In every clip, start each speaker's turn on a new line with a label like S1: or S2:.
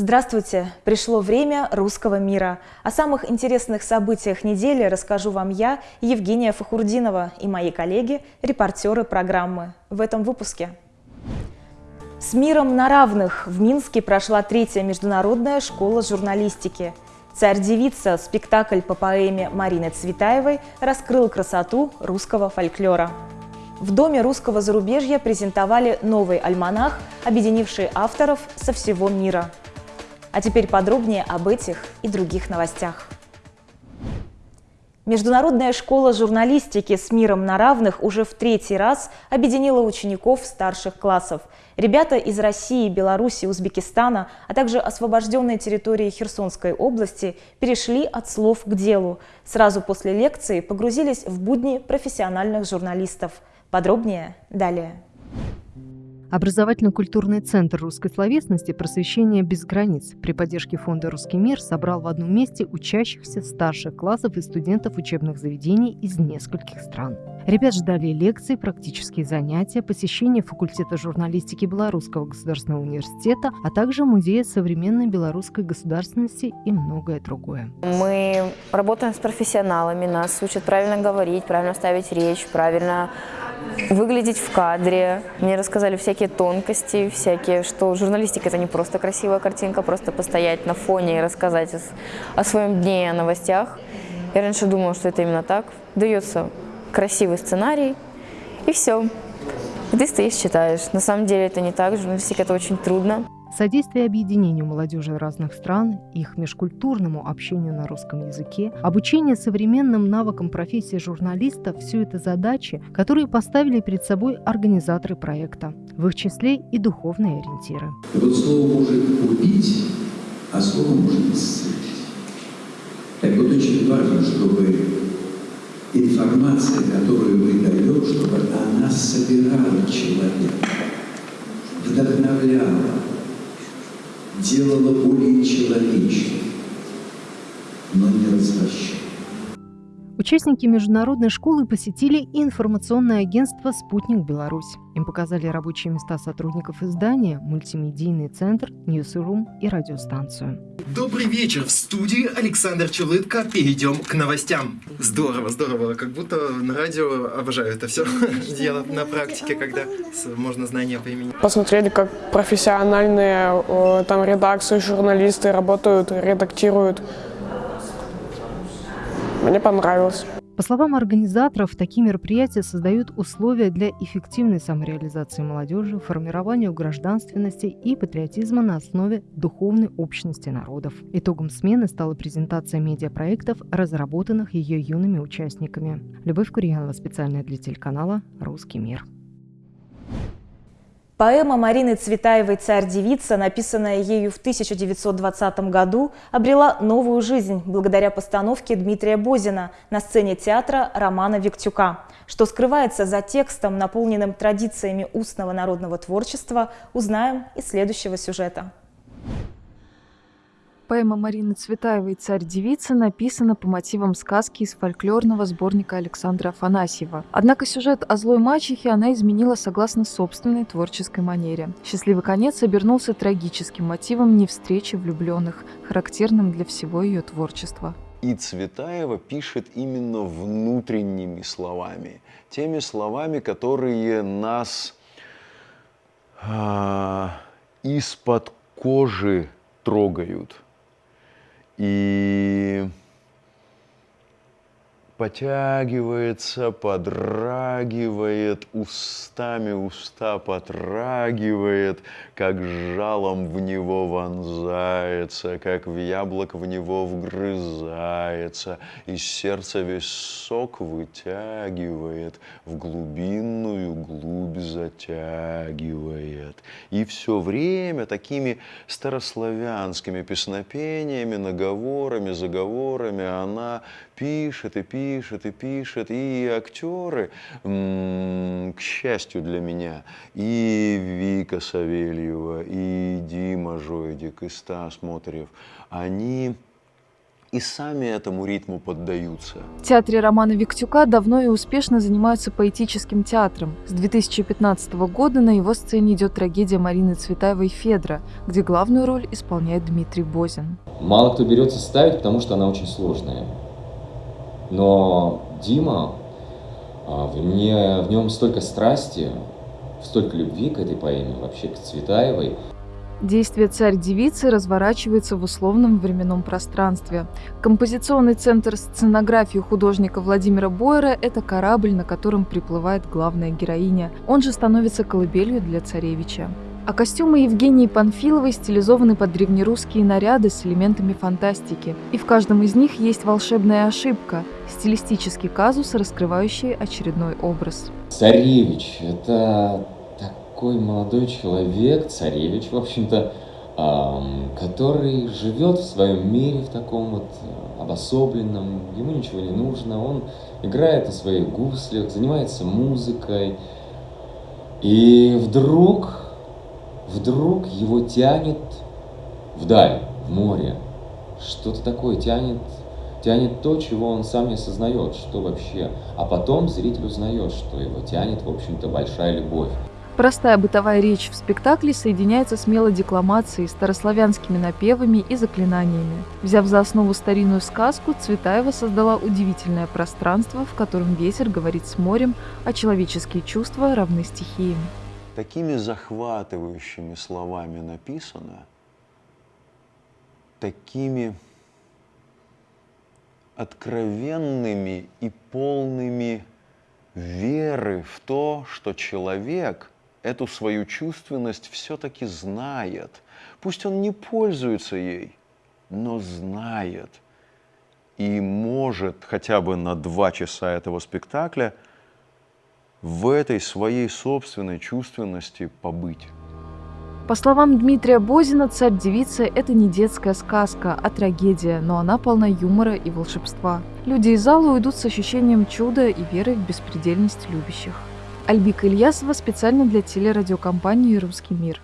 S1: Здравствуйте! Пришло время русского мира. О самых интересных событиях недели расскажу вам я, Евгения Фахурдинова и мои коллеги, репортеры программы. В этом выпуске. С миром на равных в Минске прошла третья международная школа журналистики. «Царь-девица» – спектакль по поэме Марины Цветаевой раскрыл красоту русского фольклора. В Доме русского зарубежья презентовали новый альманах, объединивший авторов со всего мира – а теперь подробнее об этих и других новостях. Международная школа журналистики с миром на равных уже в третий раз объединила учеников старших классов. Ребята из России, Беларуси, Узбекистана, а также освобожденной территории Херсонской области перешли от слов к делу. Сразу после лекции погрузились в будни профессиональных журналистов. Подробнее далее.
S2: Образовательно-культурный центр русской словесности «Просвещение без границ» при поддержке фонда «Русский мир» собрал в одном месте учащихся старших классов и студентов учебных заведений из нескольких стран. Ребят ждали лекции, практические занятия, посещение факультета журналистики Белорусского государственного университета, а также Музея современной белорусской государственности и многое другое.
S3: Мы работаем с профессионалами, нас учат правильно говорить, правильно ставить речь, правильно выглядеть в кадре. Мне рассказали всякие тонкости, всякие, что журналистика – это не просто красивая картинка, просто постоять на фоне и рассказать о, своем дне и о новостях. Я раньше думала, что это именно так. Дается красивый сценарий, и все. И ты стоишь, читаешь. На самом деле это не так, журналистика – это очень трудно.
S2: Содействие объединению молодежи разных стран, их межкультурному общению на русском языке, обучение современным навыкам профессии журналиста – все это задачи, которые поставили перед собой организаторы проекта, в их числе и духовные ориентиры.
S4: Вот слово может убить, а слово может исцелить. Так вот очень важно, чтобы информация, которую вы даете, чтобы она собирала человека, делала более человечным, но не развращала.
S2: Участники международной школы посетили информационное агентство «Спутник Беларусь». Им показали рабочие места сотрудников издания, мультимедийный центр, ньюсрум и радиостанцию.
S5: Добрый вечер! В студии Александр Чулытко. Перейдем к новостям. Здорово, здорово. Как будто на радио обожаю это все делать на практике, когда можно знания применить.
S6: Посмотрели, как профессиональные там редакции, журналисты работают, редактируют мне понравилось.
S2: По словам организаторов, такие мероприятия создают условия для эффективной самореализации молодежи, формированию гражданственности и патриотизма на основе духовной общности народов. Итогом смены стала презентация медиапроектов, разработанных ее юными участниками. Любовь Курьянова специально для телеканала «Русский мир».
S1: Поэма Марины Цветаевой «Царь-девица», написанная ею в 1920 году, обрела новую жизнь благодаря постановке Дмитрия Бозина на сцене театра Романа Виктюка. Что скрывается за текстом, наполненным традициями устного народного творчества, узнаем из следующего сюжета.
S7: Поэма Марины Цветаевой «Царь-девица» написана по мотивам сказки из фольклорного сборника Александра Афанасьева. Однако сюжет о злой мачехе она изменила согласно собственной творческой манере. Счастливый конец обернулся трагическим мотивом невстречи влюбленных, характерным для всего ее творчества.
S8: И Цветаева пишет именно внутренними словами, теми словами, которые нас а, из-под кожи трогают – и потягивается, подрагивает, устами уста потрагивает, как жалом в него вонзается, как в яблок в него вгрызается, из сердца весь сок вытягивает, в глубинную глубь затягивает. И все время такими старославянскими песнопениями, наговорами, заговорами она пишет и пишет и пишет, и актеры, к счастью для меня, и Вика Савельева, и Дима Жойдик, и Стас Моторев, они и сами этому ритму поддаются.
S7: В театре Романа Виктюка давно и успешно занимаются поэтическим театром. С 2015 года на его сцене идет трагедия Марины Цветаевой «Федра», где главную роль исполняет Дмитрий Бозин.
S9: Мало кто берется ставить, потому что она очень сложная. Но Дима, а, в, не, в нем столько страсти, столько любви к этой поэме, вообще к Цветаевой –
S7: Действие «Царь-девицы» разворачивается в условном временном пространстве. Композиционный центр сценографии художника Владимира Бойера – это корабль, на котором приплывает главная героиня. Он же становится колыбелью для царевича. А костюмы Евгении Панфиловой стилизованы под древнерусские наряды с элементами фантастики. И в каждом из них есть волшебная ошибка – стилистический казус, раскрывающий очередной образ.
S9: Царевич – это такой молодой человек, царевич, в общем-то, который живет в своем мире, в таком вот э, обособленном, ему ничего не нужно, он играет на своих гуслях, занимается музыкой, и вдруг, вдруг его тянет вдаль, в море, что-то такое тянет, тянет то, чего он сам не осознает, что вообще. А потом зритель узнает, что его тянет, в общем-то, большая любовь.
S7: Простая бытовая речь в спектакле соединяется с мелодикламацией, старославянскими напевами и заклинаниями. Взяв за основу старинную сказку, Цветаева создала удивительное пространство, в котором ветер говорит с морем, а человеческие чувства равны стихиям.
S8: Такими захватывающими словами написано, такими откровенными и полными веры в то, что человек – эту свою чувственность все-таки знает. Пусть он не пользуется ей, но знает. И может хотя бы на два часа этого спектакля в этой своей собственной чувственности побыть.
S7: По словам Дмитрия Бозина, «Царь-девица» — это не детская сказка, а трагедия, но она полна юмора и волшебства. Люди из зала уйдут с ощущением чуда и верой в беспредельность любящих. Альбика Ильясова специально для телерадиокомпании «Русский мир».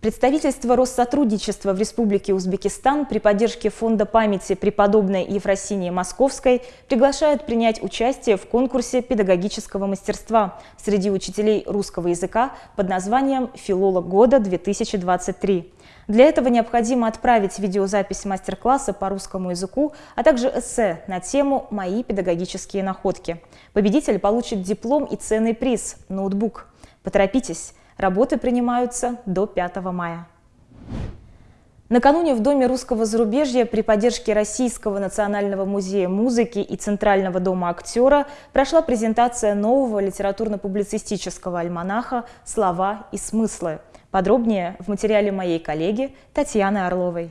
S1: Представительство Россотрудничества в Республике Узбекистан при поддержке Фонда памяти преподобной Ефросинии Московской приглашает принять участие в конкурсе педагогического мастерства среди учителей русского языка под названием «Филолог года-2023». Для этого необходимо отправить видеозапись мастер-класса по русскому языку, а также эссе на тему «Мои педагогические находки». Победитель получит диплом и ценный приз – ноутбук. Поторопитесь, работы принимаются до 5 мая. Накануне в Доме русского зарубежья при поддержке Российского национального музея музыки и Центрального дома актера прошла презентация нового литературно-публицистического альманаха «Слова и смыслы», Подробнее в материале моей коллеги Татьяны Орловой.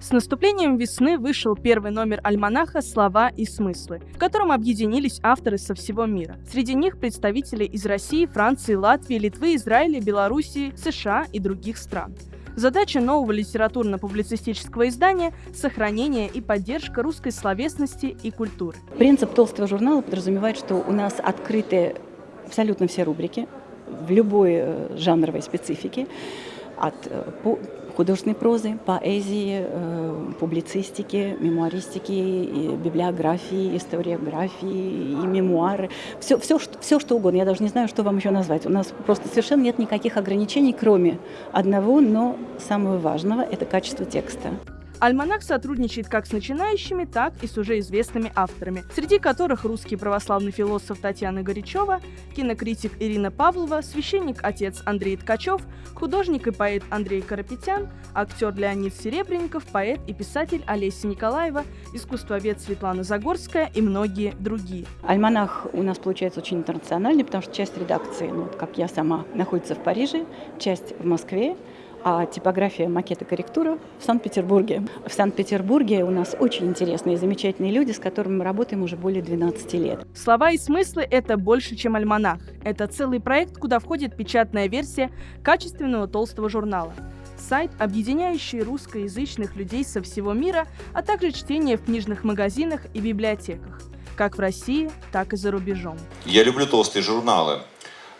S10: С наступлением весны вышел первый номер альманаха «Слова и смыслы», в котором объединились авторы со всего мира. Среди них представители из России, Франции, Латвии, Литвы, Израиля, Белоруссии, США и других стран. Задача нового литературно-публицистического издания – сохранение и поддержка русской словесности и культуры.
S11: Принцип толстого журнала подразумевает, что у нас открыты абсолютно все рубрики, в любой э, жанровой специфике, от э, художественной прозы, поэзии, э, публицистики, мемуаристики, библиографии, историографии и мемуары. Все, все, все, что угодно. Я даже не знаю, что вам еще назвать. У нас просто совершенно нет никаких ограничений, кроме одного, но самого важного – это качество текста.
S10: Альманах сотрудничает как с начинающими, так и с уже известными авторами, среди которых русский православный философ Татьяна Горячева, кинокритик Ирина Павлова, священник-отец Андрей Ткачев, художник и поэт Андрей Карапетян, актер Леонид Серебренников, поэт и писатель Олеся Николаева, искусствовед Светлана Загорская и многие другие.
S11: Альманах у нас получается очень интернациональный, потому что часть редакции, ну, как я сама, находится в Париже, часть в Москве, а типография макета корректура в Санкт-Петербурге. В Санкт-Петербурге у нас очень интересные и замечательные люди, с которыми мы работаем уже более 12 лет.
S10: Слова и смыслы – это больше, чем альманах. Это целый проект, куда входит печатная версия качественного толстого журнала сайт, объединяющий русскоязычных людей со всего мира, а также чтение в книжных магазинах и библиотеках, как в России, так и за рубежом.
S12: Я люблю толстые журналы,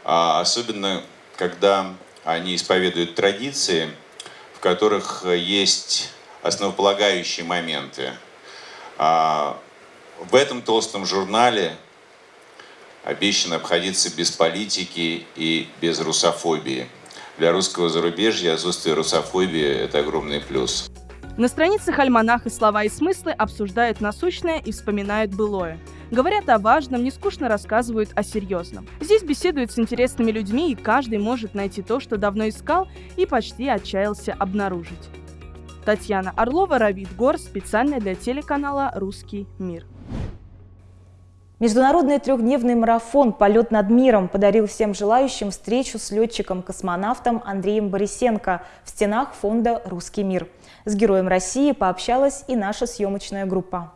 S12: а особенно когда они исповедуют традиции, в которых есть основополагающие моменты. А, в этом толстом журнале обещано обходиться без политики и без русофобии. Для русского зарубежья отсутствие русофобии – это огромный плюс.
S10: На страницах альманаха слова и смыслы обсуждают насущное и вспоминают былое. Говорят о важном, нескучно рассказывают о серьезном. Здесь беседуют с интересными людьми, и каждый может найти то, что давно искал и почти отчаялся обнаружить. Татьяна Орлова, Равид Гор, специально для телеканала «Русский мир».
S1: Международный трехдневный марафон «Полет над миром» подарил всем желающим встречу с летчиком-космонавтом Андреем Борисенко в стенах фонда «Русский мир». С героем России пообщалась и наша съемочная группа.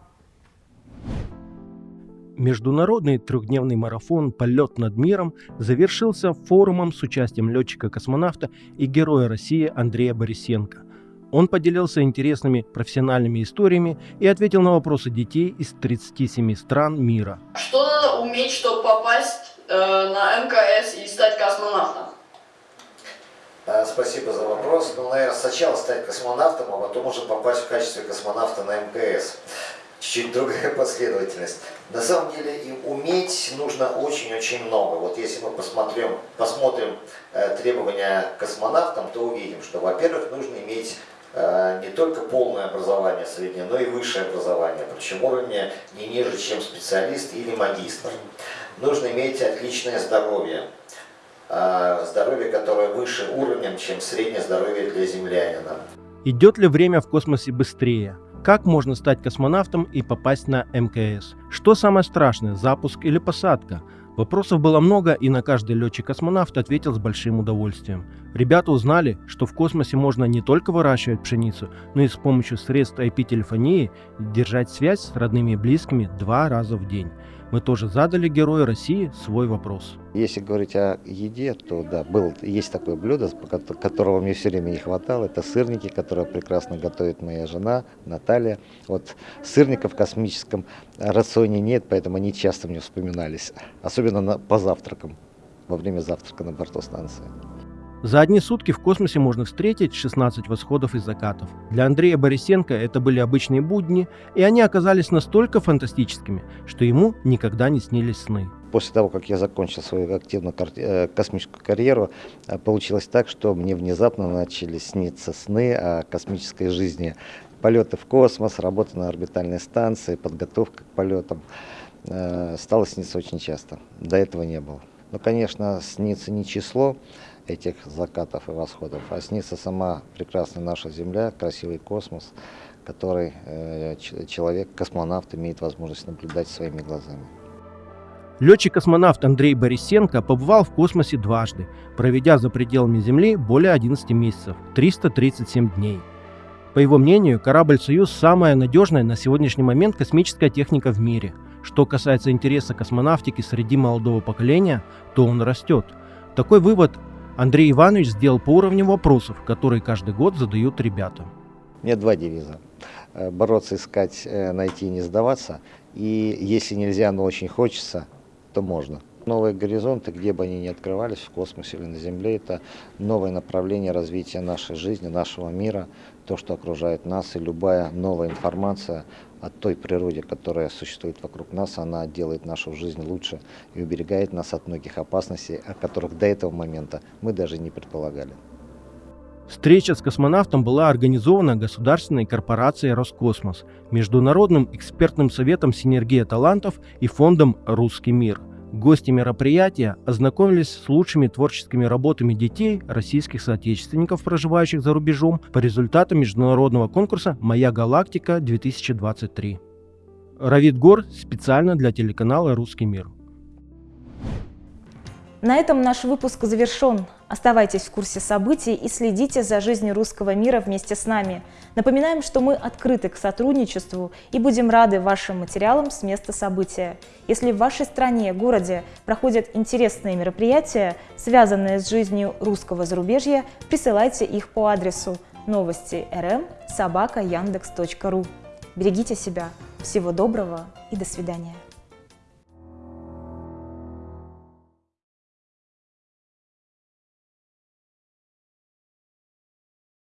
S13: Международный трехдневный марафон «Полет над миром» завершился форумом с участием летчика-космонавта и героя России Андрея Борисенко. Он поделился интересными профессиональными историями и ответил на вопросы детей из 37 стран мира.
S14: Что надо уметь, чтобы попасть э, на МКС и стать космонавтом?
S15: Э, спасибо за вопрос. Ну, наверное, сначала стать космонавтом, а потом уже попасть в качестве космонавта на МКС чуть-чуть другая последовательность. На самом деле и уметь нужно очень-очень много. Вот если мы посмотрим, посмотрим э, требования космонавтам, то увидим, что, во-первых, нужно иметь э, не только полное образование среднее, но и высшее образование, причем уровня не ниже, чем специалист или магистр. Нужно иметь отличное здоровье, э, здоровье, которое выше уровнем, чем среднее здоровье для землянина.
S13: Идет ли время в космосе быстрее? Как можно стать космонавтом и попасть на МКС? Что самое страшное, запуск или посадка? Вопросов было много, и на каждый летчик-космонавт ответил с большим удовольствием. Ребята узнали, что в космосе можно не только выращивать пшеницу, но и с помощью средств IP-телефонии держать связь с родными и близкими два раза в день мы тоже задали герою России свой вопрос.
S15: Если говорить о еде, то да, был, есть такое блюдо, которого мне все время не хватало. Это сырники, которые прекрасно готовит моя жена Наталья. Вот сырников в космическом рационе нет, поэтому они часто мне вспоминались. Особенно на, по завтракам, во время завтрака на борту станции.
S13: За одни сутки в космосе можно встретить 16 восходов и закатов. Для Андрея Борисенко это были обычные будни, и они оказались настолько фантастическими, что ему никогда не снились сны.
S15: После того, как я закончил свою активную э, космическую карьеру, э, получилось так, что мне внезапно начали сниться сны о космической жизни. Полеты в космос, работа на орбитальной станции, подготовка к полетам э, стало сниться очень часто. До этого не было. Но, конечно, снится не число, этих закатов и восходов, а снится сама прекрасная наша Земля, красивый космос, который э, человек, космонавт, имеет возможность наблюдать своими глазами.
S13: Летчик-космонавт Андрей Борисенко побывал в космосе дважды, проведя за пределами Земли более 11 месяцев, 337 дней. По его мнению, корабль «Союз» – самая надежная на сегодняшний момент космическая техника в мире. Что касается интереса космонавтики среди молодого поколения, то он растет. Такой вывод Андрей Иванович сделал по уровню вопросов, которые каждый год задают ребята.
S15: У меня два девиза. Э, бороться, искать, э, найти не сдаваться. И если нельзя, но очень хочется, то можно. Новые горизонты, где бы они ни открывались, в космосе или на Земле, это новое направление развития нашей жизни, нашего мира, то, что окружает нас, и любая новая информация о той природе, которая существует вокруг нас, она делает нашу жизнь лучше и уберегает нас от многих опасностей, о которых до этого момента мы даже не предполагали.
S13: Встреча с космонавтом была организована государственной корпорацией «Роскосмос», Международным экспертным советом «Синергия талантов» и фондом «Русский мир». Гости мероприятия ознакомились с лучшими творческими работами детей, российских соотечественников, проживающих за рубежом, по результатам международного конкурса «Моя галактика-2023». Равид Гор специально для телеканала «Русский мир».
S1: На этом наш выпуск завершен. Оставайтесь в курсе событий и следите за жизнью русского мира вместе с нами. Напоминаем, что мы открыты к сотрудничеству и будем рады вашим материалам с места события. Если в вашей стране, городе проходят интересные мероприятия, связанные с жизнью русского зарубежья, присылайте их по адресу новости рм собака яндекс.ру. Берегите себя. Всего доброго и до свидания.